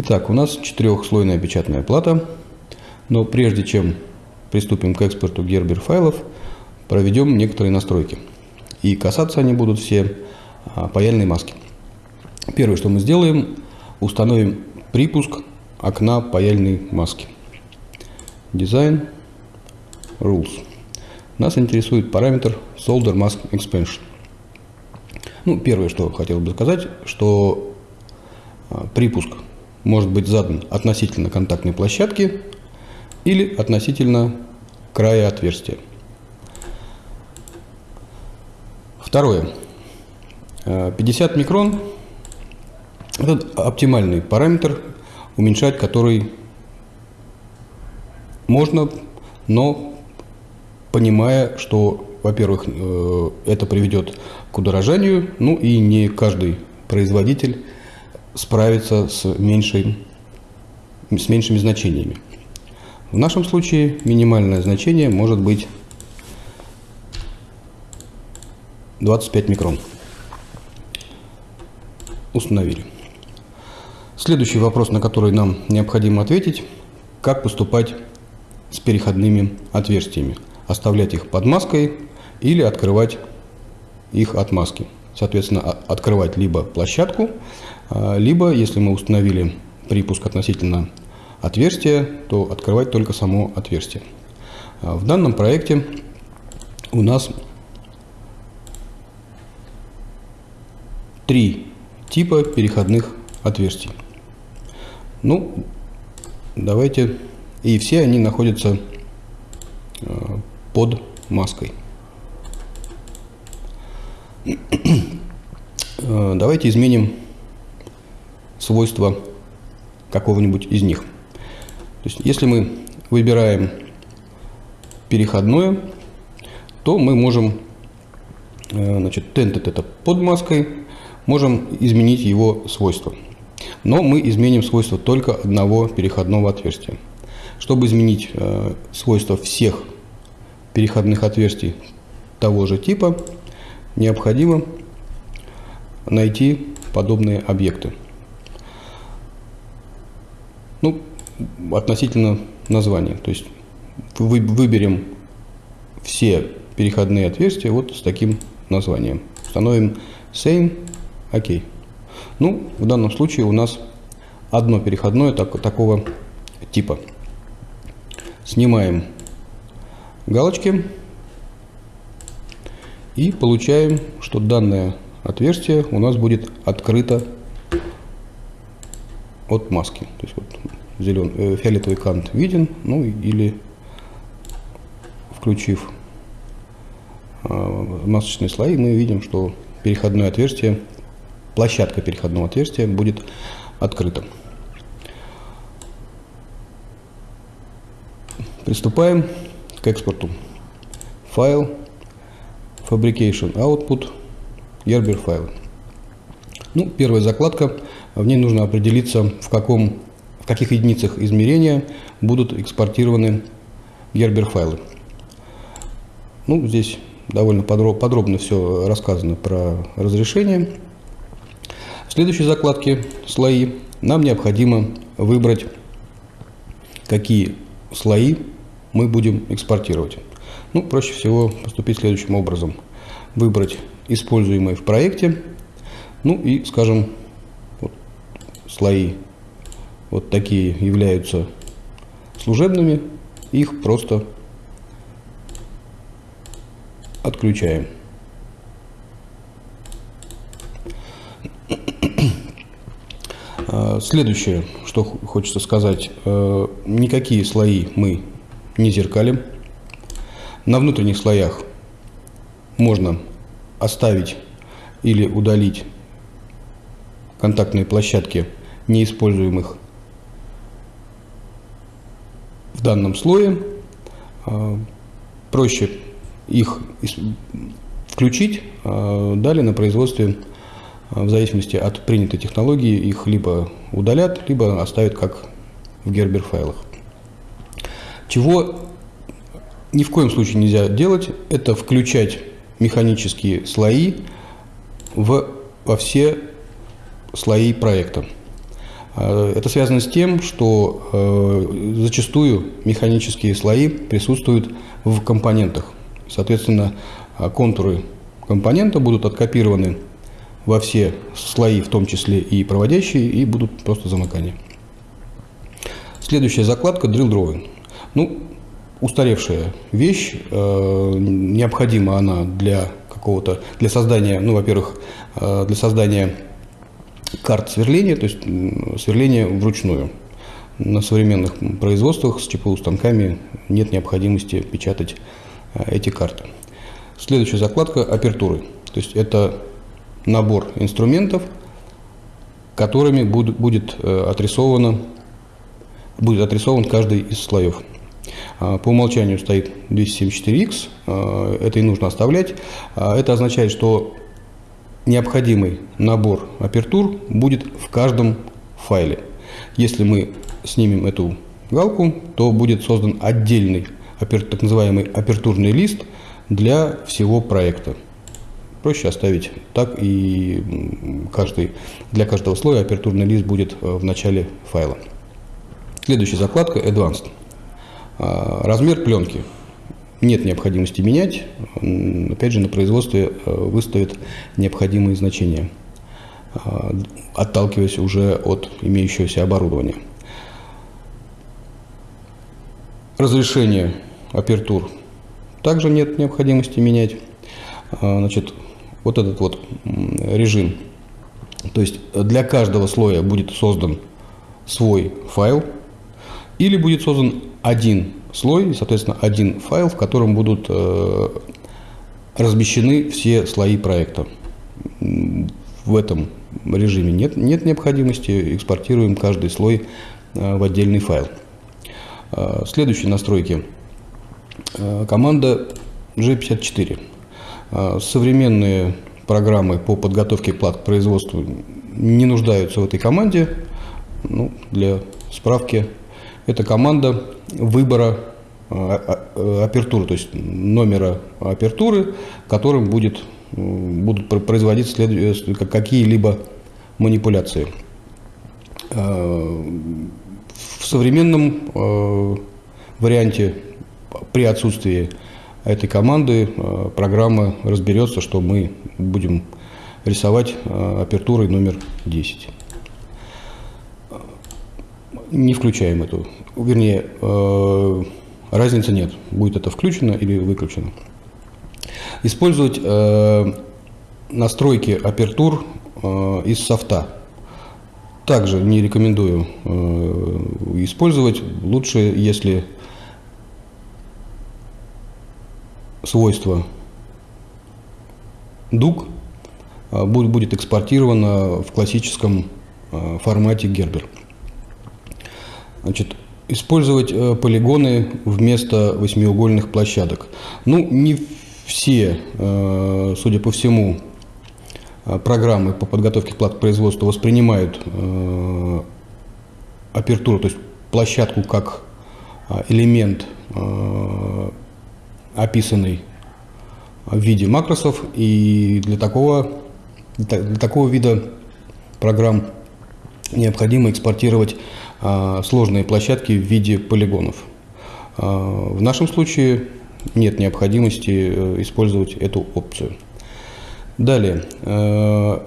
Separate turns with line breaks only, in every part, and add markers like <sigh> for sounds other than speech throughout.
Итак, у нас четырехслойная печатная плата, но прежде чем приступим к экспорту Gerber файлов, проведем некоторые настройки. И касаться они будут все а, паяльной маски. Первое, что мы сделаем, установим припуск окна паяльной маски. Design Rules. Нас интересует параметр Solder Mask Expansion. Ну, первое, что хотел бы сказать, что а, припуск может быть задан относительно контактной площадки или относительно края отверстия. Второе. 50 а, микрон – это оптимальный параметр, уменьшать который можно, но понимая, что, во-первых, э, это приведет к удорожанию, ну и не каждый производитель справится с, меньшей, с меньшими значениями. В нашем случае минимальное значение может быть 25 микрон. Установили. Следующий вопрос, на который нам необходимо ответить, как поступать с переходными отверстиями. Оставлять их под маской или открывать их от маски. Соответственно, открывать либо площадку, а, либо, если мы установили припуск относительно отверстия, то открывать только само отверстие. А, в данном проекте у нас три типа переходных отверстий. Ну, давайте... И все они находятся а, под маской. <clears throat> Давайте изменим свойства какого-нибудь из них. То есть, если мы выбираем переходное, то мы можем, э, значит, tented это под маской, можем изменить его свойства. Но мы изменим свойства только одного переходного отверстия. Чтобы изменить э, свойства всех переходных отверстий того же типа, необходимо найти подобные объекты. Ну, относительно названия. То есть вы, выберем все переходные отверстия вот с таким названием. Установим same, окей. Ну, в данном случае у нас одно переходное так, такого типа. Снимаем галочки и получаем, что данное отверстие у нас будет открыто от маски. То есть вот зелен, э, фиолетовый кант виден, ну или включив э, масочные слои, мы видим, что переходное отверстие, площадка переходного отверстия будет открыта. Приступаем к экспорту. Файл, Fabrication Output, Gerber файл. Ну, первая закладка в ней нужно определиться, в, каком, в каких единицах измерения будут экспортированы Gerber файлы. Ну, здесь довольно подробно, подробно все рассказано про разрешение. В следующей закладке «Слои» нам необходимо выбрать, какие слои мы будем экспортировать. Ну, проще всего поступить следующим образом. Выбрать используемые в проекте, ну и, скажем, слои вот такие являются служебными, их просто отключаем. А, следующее, что хочется сказать, э, никакие слои мы не зеркалим. На внутренних слоях можно оставить или удалить контактные площадки неиспользуемых в данном слое. А, проще их включить, а, далее на производстве, а, в зависимости от принятой технологии, их либо удалят, либо оставят как в Gerber файлах. Чего ни в коем случае нельзя делать, это включать механические слои в, во все слои проекта. Это связано с тем, что зачастую механические слои присутствуют в компонентах. Соответственно, контуры компонента будут откопированы во все слои, в том числе и проводящие, и будут просто замыкания. Следующая закладка Drill Drawing. Ну, устаревшая вещь, э, необходима она для какого-то, для создания, ну, во-первых, э, для создания карт сверления, то есть сверления вручную. На современных производствах с ЧПУ станками нет необходимости печатать э, эти карты. Следующая закладка – апертуры. То есть это набор инструментов, которыми будет, будет отрисовано будет отрисован каждый из слоев. А, по умолчанию стоит 274X, а, это и нужно оставлять. А, это означает, что необходимый набор апертур будет в каждом файле. Если мы снимем эту галку, то будет создан отдельный так называемый апертурный лист для всего проекта. Проще оставить так, и каждый, для каждого слоя апертурный лист будет в начале файла. Следующая закладка Advanced. А, размер пленки. Нет необходимости менять. Опять же, на производстве э, выставят необходимые значения, а, отталкиваясь уже от имеющегося оборудования. Разрешение апертур также нет необходимости менять. А, значит, вот этот вот режим, то есть для каждого слоя будет создан свой файл, или будет создан один слой, соответственно, один файл, в котором будут э, размещены все слои проекта. В этом режиме нет, нет необходимости, экспортируем каждый слой э, в отдельный файл. Э, следующие настройки. Э, команда G54. Э, современные программы по подготовке плат к производству не нуждаются в этой команде. Ну, для справки это команда выбора э, э, апертуры, то есть номера апертуры, которым будет, будут производить какие-либо манипуляции. Э, в современном варианте при отсутствии этой команды программа разберется, что мы будем рисовать апертурой номер 10 не включаем эту. Вернее, э, разницы нет, будет это включено или выключено. Использовать э, настройки апертур э, из софта. Также не рекомендую использовать. Лучше, если свойство дуг будет экспортировано в классическом формате Gerber. Значит, использовать э, полигоны вместо восьмиугольных площадок. Ну, не все, э, судя по всему, э, программы по подготовке плат к производству воспринимают апертуру, то есть площадку как элемент, описанный в виде макросов. И для такого, для такого вида программ необходимо экспортировать а, сложные площадки в виде полигонов. А, в нашем случае нет необходимости э, использовать эту опцию. Далее, э,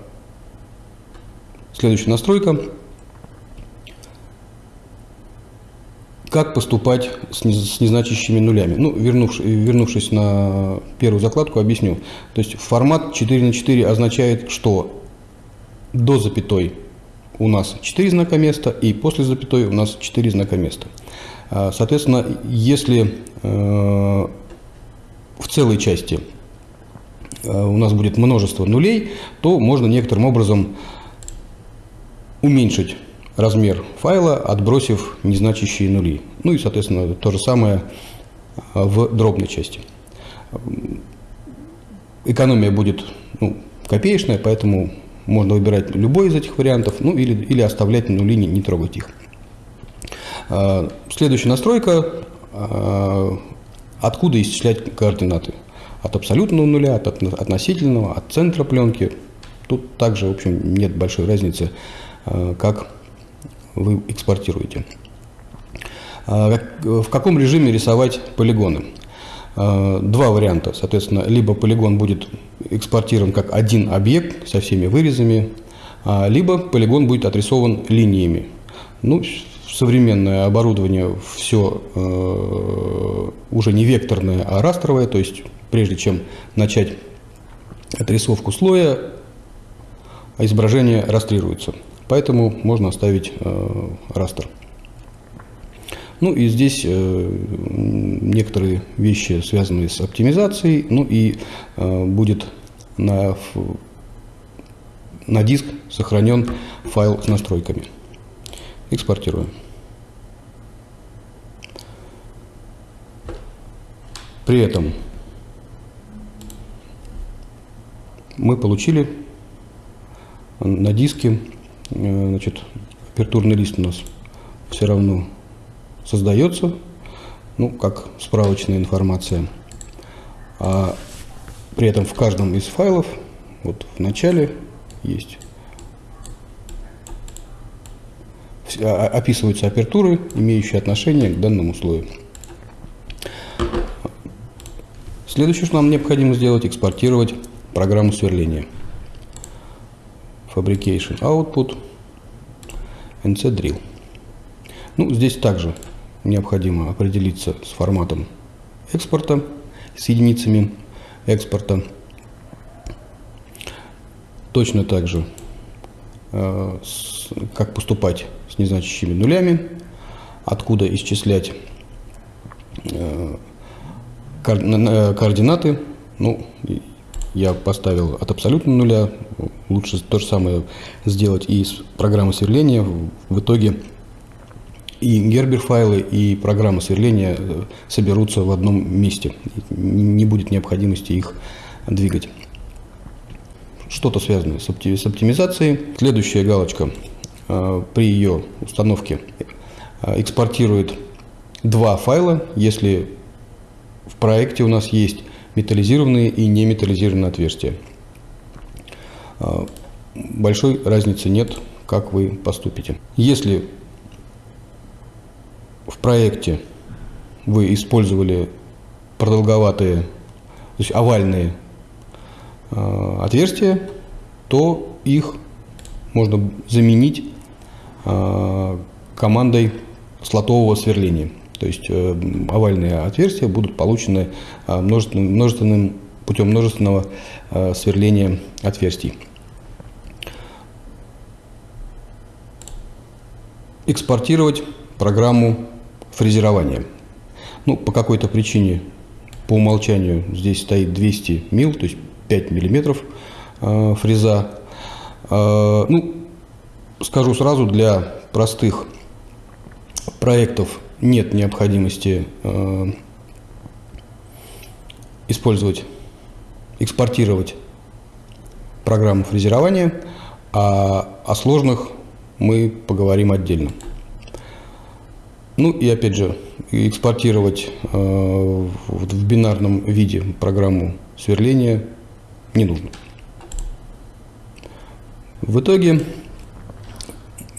следующая настройка. Как поступать с незначащими нулями? Ну, вернувшись, вернувшись на первую закладку, объясню. То есть формат 4 на 4 означает, что до запятой у нас 4 знака места, и после запятой у нас 4 знака места. А, соответственно, если э, в целой части э, у нас будет множество нулей, то можно некоторым образом уменьшить размер файла, отбросив незначащие нули. Ну и, соответственно, то же самое э, в дробной части. Экономия будет ну, копеечная, поэтому можно выбирать любой из этих вариантов, ну или, или оставлять нули, не, не трогать их. А, следующая настройка. А, откуда исчислять координаты? От абсолютного нуля, от относительного, от центра пленки. Тут также, в общем, нет большой разницы, а, как вы экспортируете. В каком режиме рисовать полигоны? А, два варианта. Соответственно, либо полигон будет экспортирован как один объект со всеми вырезами, а, либо полигон будет отрисован линиями. Ну, современное оборудование все э, уже не векторное, а растровое, то есть прежде чем начать отрисовку слоя, изображение растрируется. Поэтому можно оставить э, растер. Ну и здесь э, некоторые вещи, связанные с оптимизацией, ну и э, будет на, на диск сохранен файл с настройками. Экспортируем. При этом мы получили на диске, э, значит, апертурный лист у нас все равно создается, ну, как справочная информация. А при этом в каждом из файлов, вот в начале есть, а, описываются апертуры, имеющие отношение к данному слою. Следующее, что нам необходимо сделать, экспортировать программу сверления. Fabrication Output, NC Drill. Ну, здесь также необходимо определиться с форматом экспорта, с единицами экспорта. Точно так же, э, как поступать с незначащими нулями, откуда исчислять э, координаты. Ну, я поставил от абсолютно нуля. Лучше то же самое сделать и с программой сверления. В итоге и Gerber файлы, и программа сверления э, соберутся в одном месте. Не будет необходимости их двигать. Что-то связанное с, оптимизацией. Следующая галочка э, при ее установке э, экспортирует два файла, если в проекте у нас есть металлизированные и неметаллизированные отверстия. Большой разницы нет, как вы поступите. Если проекте вы использовали продолговатые, то есть овальные э, отверстия, то их можно заменить э, командой слотового сверления. То есть э, овальные отверстия будут получены э, множественным, множественным, путем множественного э, сверления отверстий. Экспортировать программу фрезерования. Ну, по какой-то причине, по умолчанию, здесь стоит 200 мил, то есть 5 миллиметров э, фреза. Э, ну, скажу сразу, для простых проектов нет необходимости э, использовать, экспортировать программу фрезерования, а о сложных мы поговорим отдельно. Ну и опять же, экспортировать э, в бинарном виде программу сверления не нужно. В итоге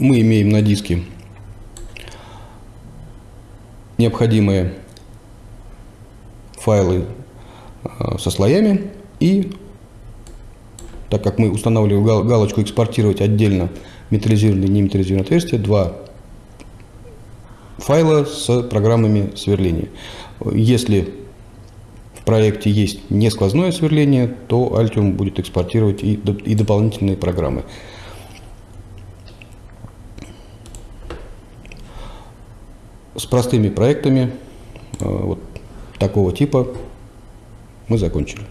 мы имеем на диске необходимые файлы э, со слоями и так как мы устанавливаем галочку экспортировать отдельно металлизированные и неметаллизированные отверстия, два файла с программами сверления. Если в проекте есть не сквозное сверление, то Altium будет экспортировать и, и дополнительные программы. С простыми проектами э, вот такого типа мы закончили.